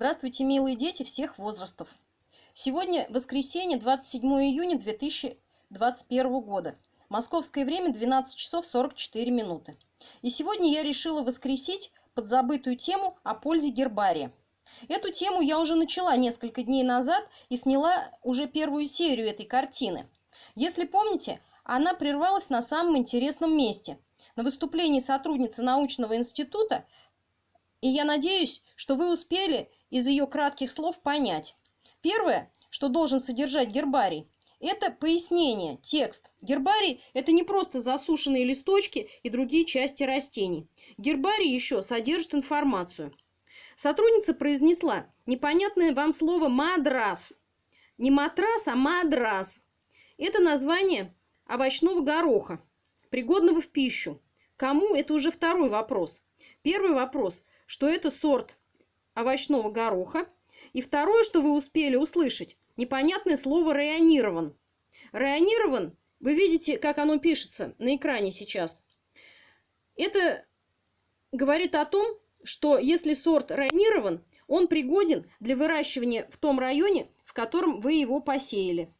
Здравствуйте, милые дети всех возрастов. Сегодня воскресенье, 27 июня 2021 года. Московское время 12 часов 44 минуты. И сегодня я решила воскресить подзабытую тему о пользе гербария. Эту тему я уже начала несколько дней назад и сняла уже первую серию этой картины. Если помните, она прервалась на самом интересном месте – на выступлении сотрудницы научного института, и я надеюсь, что вы успели из ее кратких слов понять. Первое, что должен содержать гербарий, это пояснение, текст. Гербарий – это не просто засушенные листочки и другие части растений. Гербарий еще содержит информацию. Сотрудница произнесла непонятное вам слово «мадрас». Не матрас, а мадрас. Это название овощного гороха, пригодного в пищу. Кому – это уже второй вопрос. Первый вопрос, что это сорт овощного гороха. И второе, что вы успели услышать, непонятное слово «районирован». Районирован, вы видите, как оно пишется на экране сейчас. Это говорит о том, что если сорт районирован, он пригоден для выращивания в том районе, в котором вы его посеяли.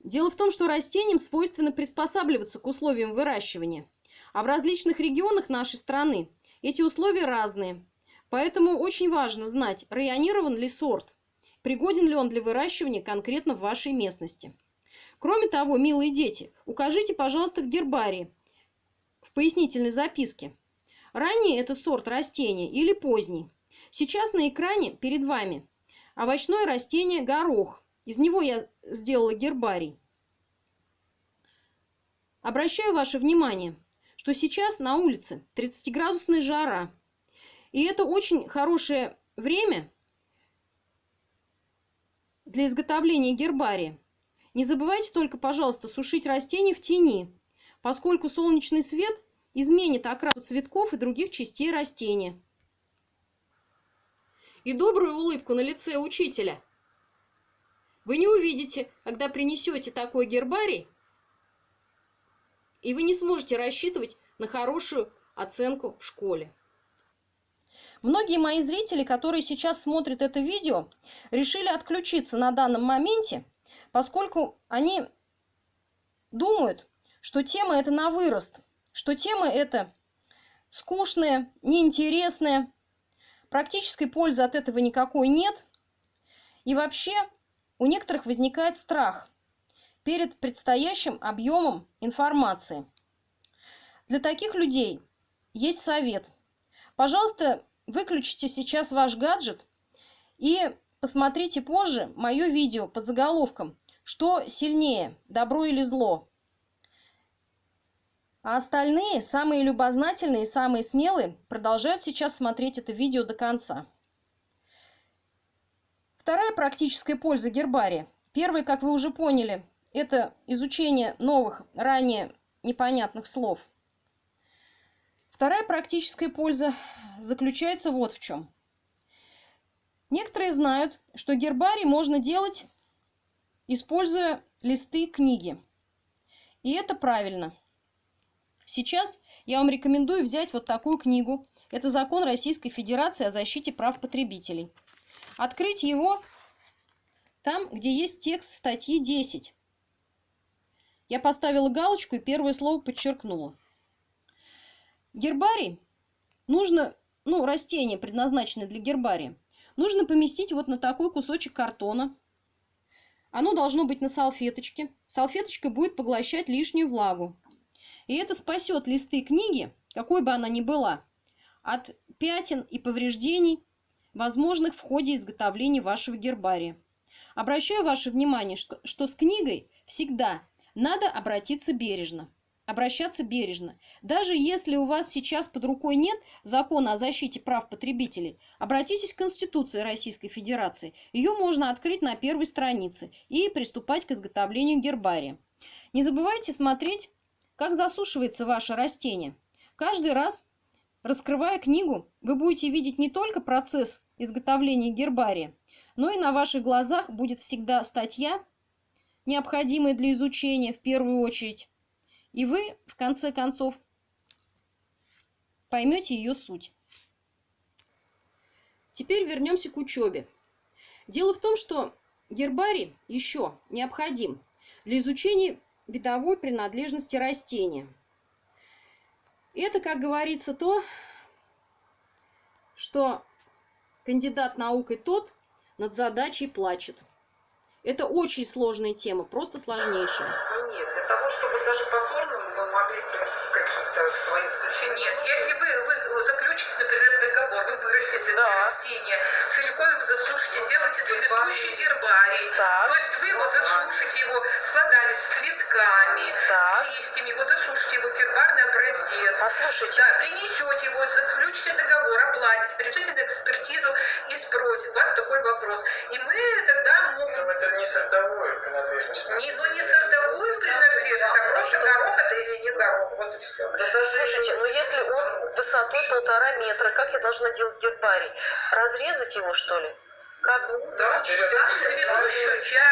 Дело в том, что растениям свойственно приспосабливаться к условиям выращивания. А в различных регионах нашей страны эти условия разные. Поэтому очень важно знать, районирован ли сорт, пригоден ли он для выращивания конкретно в вашей местности. Кроме того, милые дети, укажите, пожалуйста, в гербарии, в пояснительной записке, ранний это сорт растения или поздний. Сейчас на экране перед вами овощное растение горох. Из него я сделала гербарий. Обращаю ваше внимание, что сейчас на улице 30-градусная жара. И это очень хорошее время для изготовления гербария. Не забывайте только, пожалуйста, сушить растения в тени, поскольку солнечный свет изменит окраску цветков и других частей растения. И добрую улыбку на лице учителя – вы не увидите, когда принесете такой гербарий, и вы не сможете рассчитывать на хорошую оценку в школе. Многие мои зрители, которые сейчас смотрят это видео, решили отключиться на данном моменте, поскольку они думают, что тема это на вырост, что тема это скучная, неинтересная, практической пользы от этого никакой нет. И вообще у некоторых возникает страх перед предстоящим объемом информации. Для таких людей есть совет. Пожалуйста, выключите сейчас ваш гаджет и посмотрите позже мое видео под заголовком «Что сильнее, добро или зло?». А остальные, самые любознательные и самые смелые, продолжают сейчас смотреть это видео до конца. Вторая практическая польза гербария. Первая, как вы уже поняли, это изучение новых, ранее непонятных слов. Вторая практическая польза заключается вот в чем. Некоторые знают, что гербарий можно делать, используя листы книги. И это правильно. Сейчас я вам рекомендую взять вот такую книгу. Это закон Российской Федерации о защите прав потребителей. Открыть его там, где есть текст статьи 10. Я поставила галочку и первое слово подчеркнула. Гербарий нужно, ну, растение, предназначенное для гербария, нужно поместить вот на такой кусочек картона. Оно должно быть на салфеточке. Салфеточка будет поглощать лишнюю влагу. И это спасет листы книги, какой бы она ни была, от пятен и повреждений возможных в ходе изготовления вашего гербария. Обращаю ваше внимание, что, что с книгой всегда надо обратиться бережно. Обращаться бережно. Даже если у вас сейчас под рукой нет закона о защите прав потребителей, обратитесь к Конституции Российской Федерации. Ее можно открыть на первой странице и приступать к изготовлению гербария. Не забывайте смотреть, как засушивается ваше растение. Каждый раз Раскрывая книгу, вы будете видеть не только процесс изготовления гербария, но и на ваших глазах будет всегда статья, необходимая для изучения в первую очередь, и вы, в конце концов, поймете ее суть. Теперь вернемся к учебе. Дело в том, что гербарий еще необходим для изучения видовой принадлежности растения. Это, как говорится, то, что кандидат наукой тот над задачей плачет. Это очень сложная тема, просто сложнейшая. Ну нет, для того, чтобы даже позорно мы могли провести какие-то свои заключения. Нет, если вы, вы заключите, например, договор, вы вырастите это Да. растение, целиком его засушите, сделаете цветущий гербарий. Так. То есть вы его засушите его с плодами, с цветками, Так. с листьями, вот засушите его гербарный образец. Послушайте, Да, принесете его, заключите договор, оплатите, придете слушайте, ну если он высотой полтора метра, как я должна делать гербарий? Разрезать его, что ли? Как? да, через Цветущую часть.